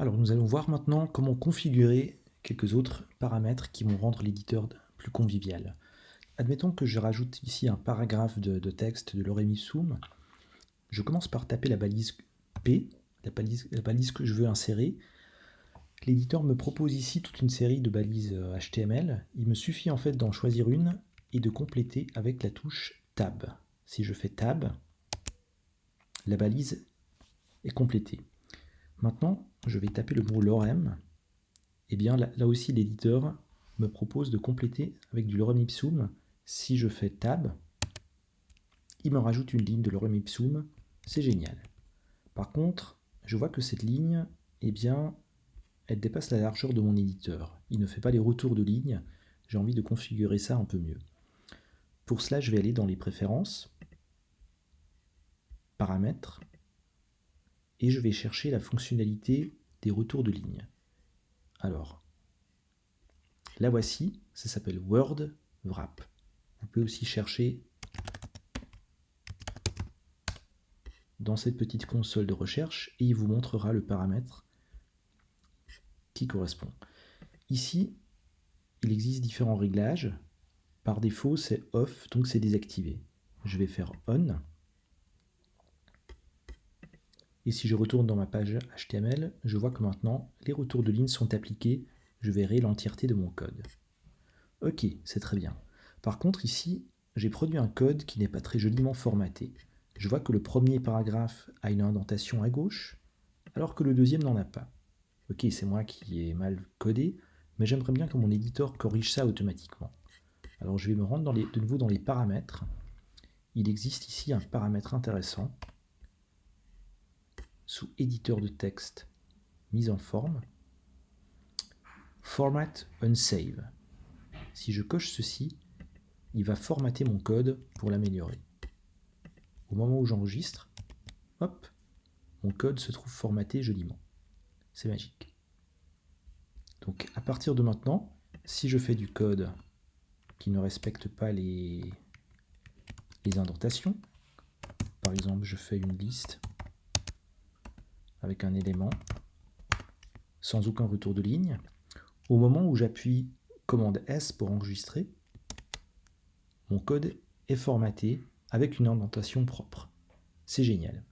Alors nous allons voir maintenant comment configurer quelques autres paramètres qui vont rendre l'éditeur plus convivial. Admettons que je rajoute ici un paragraphe de, texte de l'orem. Je commence par taper la balise P, la balise, la balise que je veux insérer. L'éditeur me propose ici toute une série de balises HTML. Euh, Il me suffit en fait d'en choisir une et de compléter avec la touche Tab. Si je fais Tab, la balise est complétée. Maintenant, je vais taper le mot lorem. Et eh bien là, aussi, l'éditeur me propose de compléter avec du lorem ipsum. Si je fais tab, il me rajoute une ligne de lorem ipsum. C'est génial. Par contre, je vois que cette ligne, eh bien, elle dépasse la largeur de mon éditeur. Il ne fait pas les retours de ligne. J'ai envie de configurer ça un peu mieux. Pour cela, je vais aller dans les préférences, paramètres, et je vais chercher la fonctionnalité des retours de ligne. Alors, la voici, ça s'appelle Word Wrap. Vous pouvez aussi chercher dans cette petite console de recherche et il vous montrera le paramètre qui correspond. Ici, il existe différents réglages. Par défaut, c'est off, donc c'est désactivé. Je vais faire on. Et si je retourne dans ma page HTML, je vois que maintenant, les retours de ligne sont appliqués. Je verrai l'entièreté de mon code. Ok, c'est très bien. Par contre, ici, j'ai produit un code qui n'est pas très joliment formaté. Je vois que le premier paragraphe a une indentation à gauche, alors que le deuxième n'en a pas. Ok, c'est moi qui ai mal codé, mais j'aimerais bien que mon éditeur corrige ça automatiquement. Alors je vais me rendre de nouveau dans les paramètres. Il existe ici un paramètre intéressant sous éditeur de texte, mise en forme, Format Unsave. Si je coche ceci, il va formater mon code pour l'améliorer. Au moment où j'enregistre, hop, mon code se trouve formaté joliment. C'est magique. Donc à partir de maintenant, si je fais du code qui ne respecte pas les, les indentations, par exemple je fais une liste avec un élément sans aucun retour de ligne. Au moment où j'appuie commande S pour enregistrer, mon code est formaté avec une indentation propre. C'est génial.